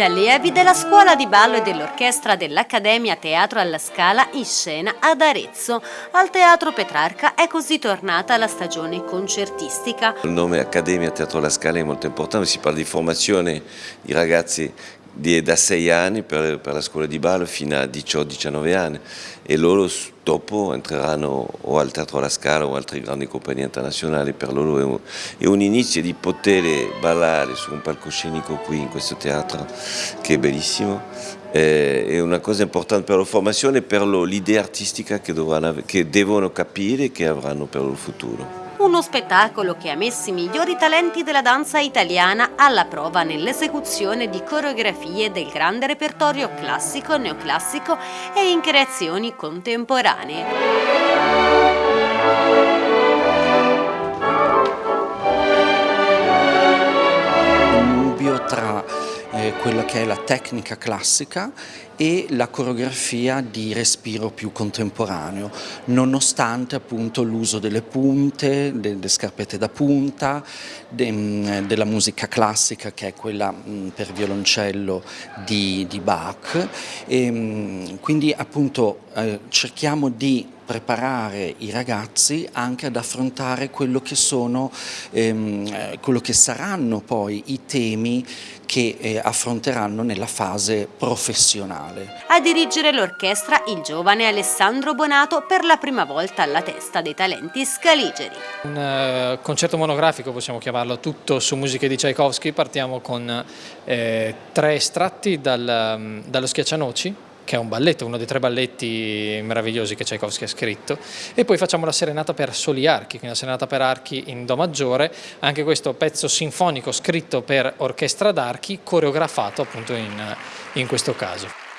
Gli allievi della scuola di ballo e dell'orchestra dell'Accademia Teatro alla Scala in scena ad Arezzo. Al Teatro Petrarca è così tornata la stagione concertistica. Il nome Accademia Teatro alla Scala è molto importante, si parla di formazione di ragazzi di, da 6 anni per, per, la scuola di ballo fino a 18-19 anni. E loro dopo entreranno o al Teatro alla Scala o altre grandi compagnie internazionali, per loro è un, è un inizio di poter ballare su un palcoscenico qui in questo teatro che è bellissimo, eh, è una cosa importante per la formazione e per l'idea artistica che, dovranno, che devono capire e che avranno per il futuro uno spettacolo che ha messo i migliori talenti della danza italiana alla prova nell'esecuzione di coreografie del grande repertorio classico, neoclassico e in creazioni contemporanee. Eh, quella che è la tecnica classica e la coreografia di respiro più contemporaneo, nonostante appunto l'uso delle punte, delle scarpette da punta, de, della musica classica che è quella mm, per violoncello di, di Bach. E, mh, quindi appunto eh, cerchiamo di preparare i ragazzi anche ad affrontare quello che sono, ehm, eh, quello che saranno poi i temi che eh, affronteranno nella fase professionale. A dirigere l'orchestra il giovane Alessandro Bonato per la prima volta alla testa dei talenti scaligeri. Un uh, concerto monografico possiamo chiamarlo, tutto su musiche di Tchaikovsky, partiamo con eh, tre estratti dal, um, dallo Schiaccianoci, che è un balletto, uno dei tre balletti meravigliosi che Tchaikovsky ha scritto, e poi facciamo la serenata per soli archi, quindi la serenata per archi in Do maggiore, anche questo pezzo sinfonico scritto per orchestra d'archi, coreografato appunto in, in questo caso.